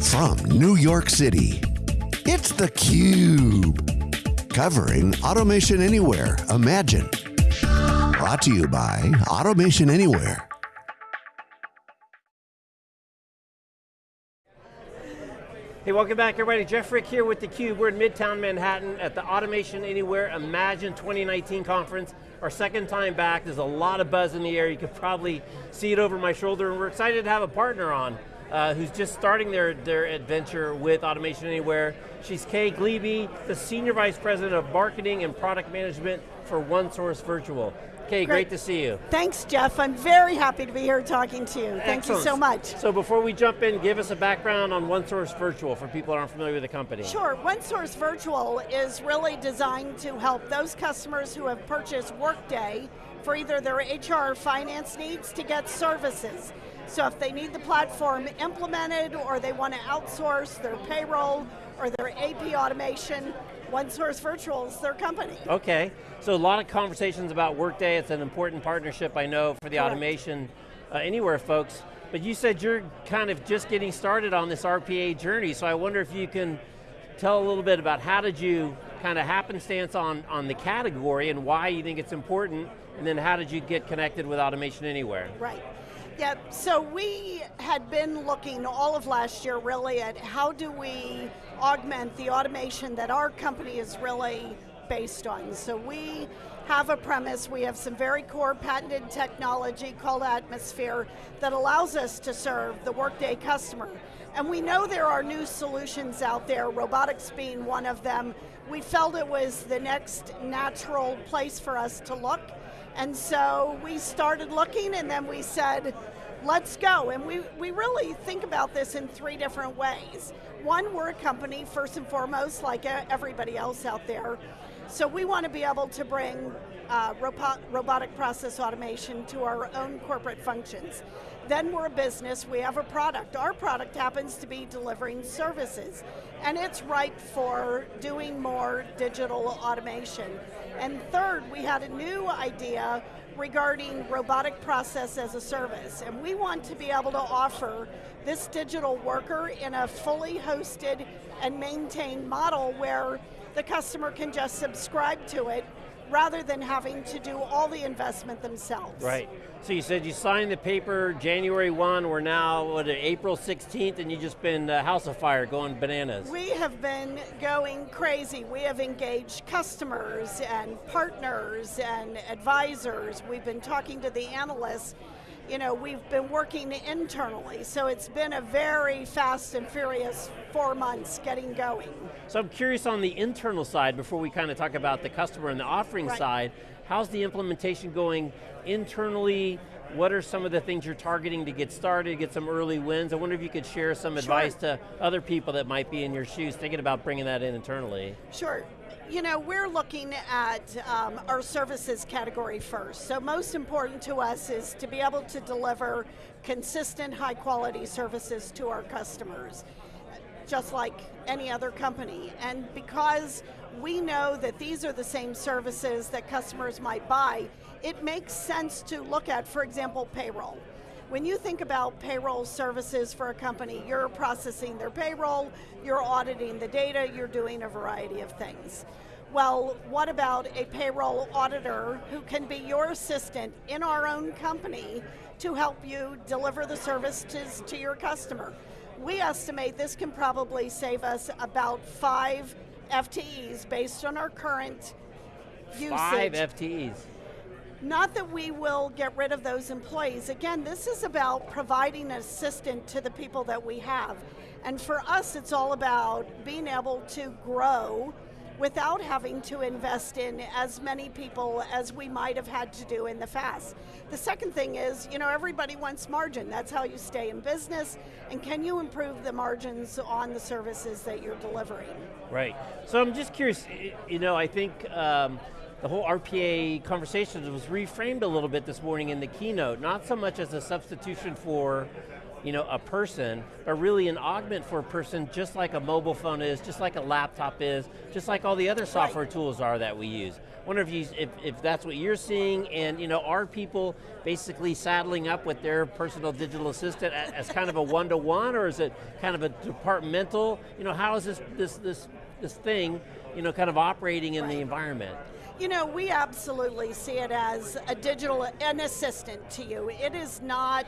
From New York City, it's theCUBE. Covering Automation Anywhere, Imagine. Brought to you by Automation Anywhere. Hey, welcome back everybody. Jeff Frick here with theCUBE. We're in Midtown Manhattan at the Automation Anywhere Imagine 2019 conference. Our second time back, there's a lot of buzz in the air. You could probably see it over my shoulder, and we're excited to have a partner on uh, who's just starting their, their adventure with Automation Anywhere. She's Kay Gliebe, the Senior Vice President of Marketing and Product Management for OneSource Virtual. Kay, great. great. to see you. Thanks, Jeff. I'm very happy to be here talking to you. Thank Excellent. you so much. So before we jump in, give us a background on OneSource Virtual for people that aren't familiar with the company. Sure, OneSource Virtual is really designed to help those customers who have purchased Workday for either their HR or finance needs to get services. So if they need the platform implemented or they want to outsource their payroll or their AP automation, OneSource Virtual is their company. Okay, so a lot of conversations about Workday. It's an important partnership, I know, for the Correct. automation uh, anywhere folks. But you said you're kind of just getting started on this RPA journey, so I wonder if you can tell a little bit about how did you kind of happenstance on, on the category and why you think it's important, and then how did you get connected with Automation Anywhere? Right. Yeah, so we had been looking all of last year really at how do we augment the automation that our company is really based on. So we have a premise, we have some very core patented technology called Atmosphere that allows us to serve the Workday customer. And we know there are new solutions out there, robotics being one of them. We felt it was the next natural place for us to look and so we started looking and then we said, let's go. And we, we really think about this in three different ways. One, we're a company, first and foremost, like uh, everybody else out there. So we want to be able to bring uh, robot, robotic process automation to our own corporate functions. Then we're a business, we have a product. Our product happens to be delivering services. And it's ripe for doing more digital automation. And third, we had a new idea regarding robotic process as a service. And we want to be able to offer this digital worker in a fully hosted and maintained model where the customer can just subscribe to it rather than having to do all the investment themselves. Right. So you said you signed the paper January 1, we're now, what, April 16th, and you've just been uh, house of fire, going bananas. We have been going crazy. We have engaged customers and partners and advisors. We've been talking to the analysts you know, we've been working internally, so it's been a very fast and furious four months getting going. So I'm curious on the internal side, before we kind of talk about the customer and the offering right. side, how's the implementation going internally? What are some of the things you're targeting to get started, get some early wins? I wonder if you could share some sure. advice to other people that might be in your shoes thinking about bringing that in internally. Sure, you know, we're looking at um, our services category first. So most important to us is to be able to deliver consistent, high quality services to our customers, just like any other company. And because we know that these are the same services that customers might buy, it makes sense to look at, for example, payroll. When you think about payroll services for a company, you're processing their payroll, you're auditing the data, you're doing a variety of things. Well, what about a payroll auditor who can be your assistant in our own company to help you deliver the services to your customer? We estimate this can probably save us about five FTEs based on our current usage. Five FTEs. Not that we will get rid of those employees. Again, this is about providing an assistant to the people that we have. And for us, it's all about being able to grow without having to invest in as many people as we might have had to do in the past. The second thing is, you know, everybody wants margin. That's how you stay in business. And can you improve the margins on the services that you're delivering? Right. So I'm just curious, you know, I think um, the whole RPA conversation was reframed a little bit this morning in the keynote, not so much as a substitution for you know, a person, but really an augment for a person just like a mobile phone is, just like a laptop is, just like all the other software right. tools are that we use. Wonder if, you, if, if that's what you're seeing, and you know, are people basically saddling up with their personal digital assistant as kind of a one-to-one, -one, or is it kind of a departmental? You know, how is this, this, this, this thing, you know, kind of operating in right. the environment? You know, we absolutely see it as a digital, an assistant to you. It is not,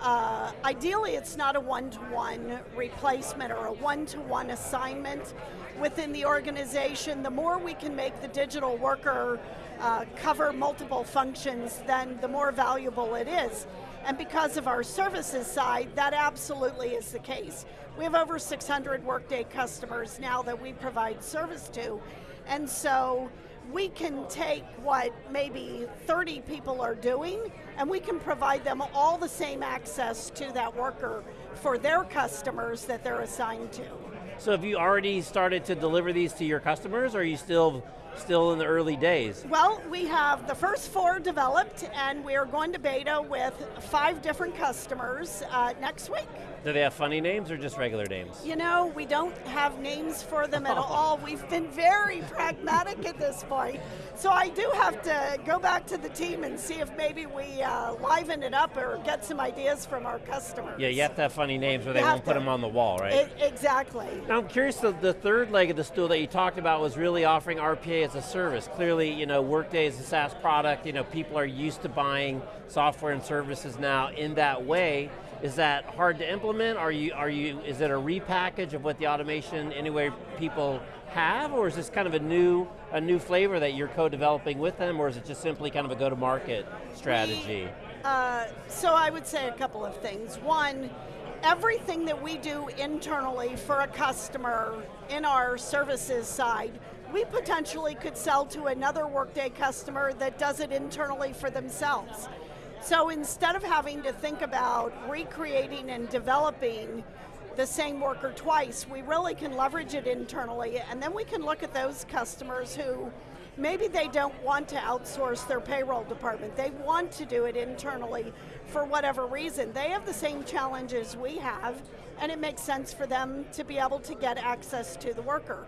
uh, ideally it's not a one-to-one replacement or a one-to-one assignment within the organization. The more we can make the digital worker uh, cover multiple functions, then the more valuable it is. And because of our services side, that absolutely is the case. We have over 600 Workday customers now that we provide service to. And so we can take what maybe 30 people are doing and we can provide them all the same access to that worker for their customers that they're assigned to. So have you already started to deliver these to your customers or are you still still in the early days? Well, we have the first four developed and we are going to beta with five different customers uh, next week. Do they have funny names or just regular names? You know, we don't have names for them at all. We've been very pragmatic at this point. So I do have to go back to the team and see if maybe we uh, liven it up or get some ideas from our customers. Yeah, you have to have funny names or they won't put them on the wall, right? It, exactly. Now I'm curious, the, the third leg of the stool that you talked about was really offering RPA as a service. Clearly, you know, Workday is a SaaS product, you know, people are used to buying software and services now in that way. Is that hard to implement? Are you, are you, is it a repackage of what the Automation Anywhere people have, or is this kind of a new, a new flavor that you're co-developing with them, or is it just simply kind of a go-to-market strategy? Uh, so I would say a couple of things. One, everything that we do internally for a customer in our services side, we potentially could sell to another Workday customer that does it internally for themselves. So instead of having to think about recreating and developing the same worker twice, we really can leverage it internally and then we can look at those customers who maybe they don't want to outsource their payroll department. They want to do it internally for whatever reason. They have the same challenges we have and it makes sense for them to be able to get access to the worker.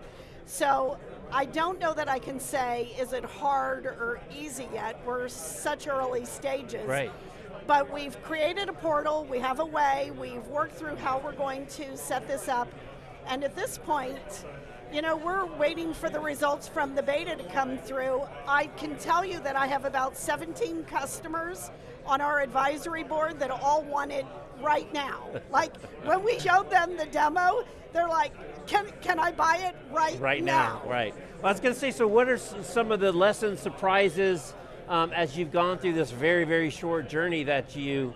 So I don't know that I can say, is it hard or easy yet? We're such early stages. Right. But we've created a portal, we have a way, we've worked through how we're going to set this up, and at this point, you know, we're waiting for the results from the beta to come through. I can tell you that I have about 17 customers on our advisory board that all want it right now. like, when we showed them the demo, they're like, can, can I buy it right, now? right now? now? Right well, I was going to say, so what are some of the lessons, surprises, um, as you've gone through this very, very short journey that you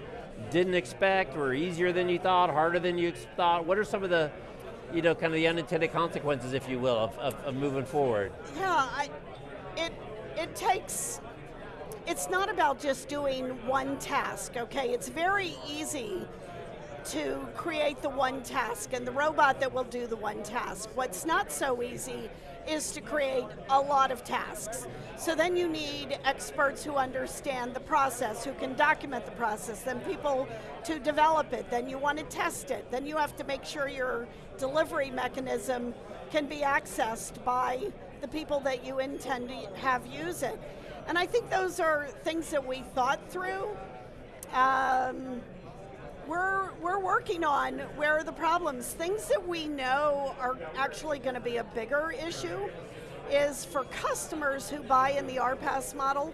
didn't expect, or easier than you thought, harder than you thought? What are some of the, you know, kind of the unintended consequences, if you will, of, of, of moving forward? Yeah, I, it, it takes it's not about just doing one task, okay? It's very easy to create the one task and the robot that will do the one task. What's not so easy is to create a lot of tasks. So then you need experts who understand the process, who can document the process, then people to develop it, then you want to test it, then you have to make sure your delivery mechanism can be accessed by the people that you intend to have use it. And I think those are things that we thought through. Um, we're, we're working on where are the problems. Things that we know are actually going to be a bigger issue is for customers who buy in the RPaaS model,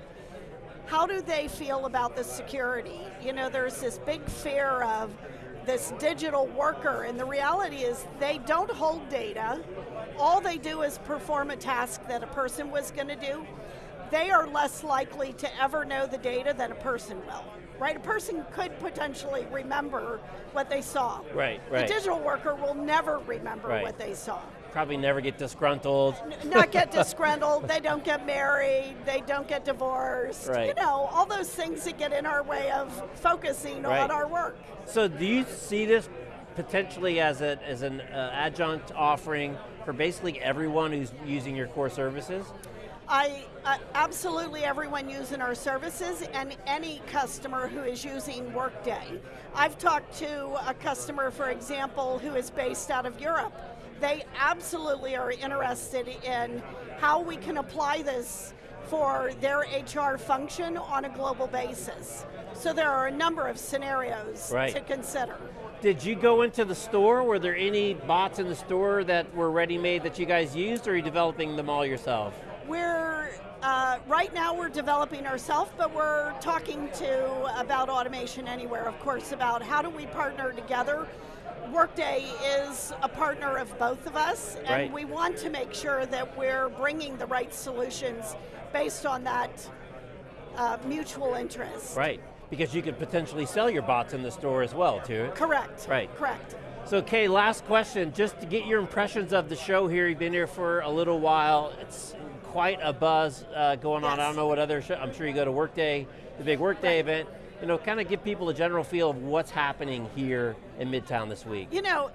how do they feel about the security? You know, there's this big fear of this digital worker, and the reality is they don't hold data. All they do is perform a task that a person was going to do. They are less likely to ever know the data than a person will right? A person could potentially remember what they saw. Right, right. The digital worker will never remember right. what they saw. Probably never get disgruntled. Not get disgruntled, they don't get married, they don't get divorced. Right. You know, all those things that get in our way of focusing right. on our work. So do you see this potentially as, a, as an uh, adjunct offering for basically everyone who's using your core services? I uh, absolutely everyone using our services and any customer who is using Workday. I've talked to a customer, for example, who is based out of Europe. They absolutely are interested in how we can apply this for their HR function on a global basis. So there are a number of scenarios Right. to consider. Did you go into the store? Were there any bots in the store that were ready-made that you guys used, or are you developing them all yourself? We're uh, right now we're developing ourselves, but we're talking to about automation anywhere, of course, about how do we partner together. Workday is a partner of both of us, and Right. we want to make sure that we're bringing the right solutions based on that uh, mutual interest. Right, because you could potentially sell your bots in the store as well, too. Correct. Right. Correct. So Kay, last question, just to get your impressions of the show here. You've been here for a little while. It's quite a buzz uh, going on. I don't know what other show, I'm sure you go to Workday, the big Workday Right. event. You know, kind of give people a general feel of what's happening here in Midtown this week. You know,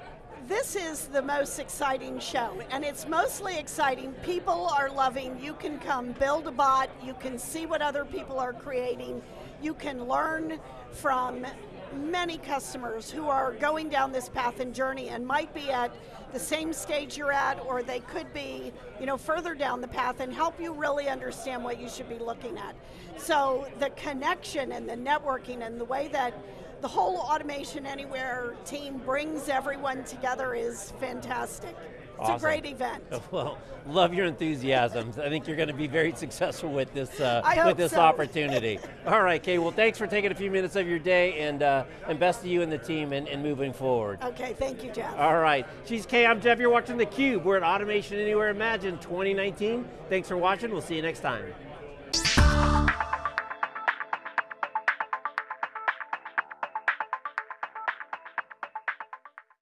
this is the most exciting show, and it's mostly exciting. People are loving, you can come build a bot, you can see what other people are creating, you can learn from many customers who are going down this path and journey and might be at the same stage you're at or they could be you know further down the path and help you really understand what you should be looking at. So the connection and the networking and the way that the whole automation anywhere team brings everyone together is fantastic it's Awesome. a great event Well, love your enthusiasm. I think you're going to be very successful with this uh, I with this so. opportunity. All right, Kay. Well, thanks for taking a few minutes of your day, and uh, and best to you and the team and, and moving forward. okay thank you jeff All right, she's Kay. I'm Jeff. You're watching theCUBE. We're at Automation Anywhere Imagine 2019. Thanks for watching. We'll see you next time.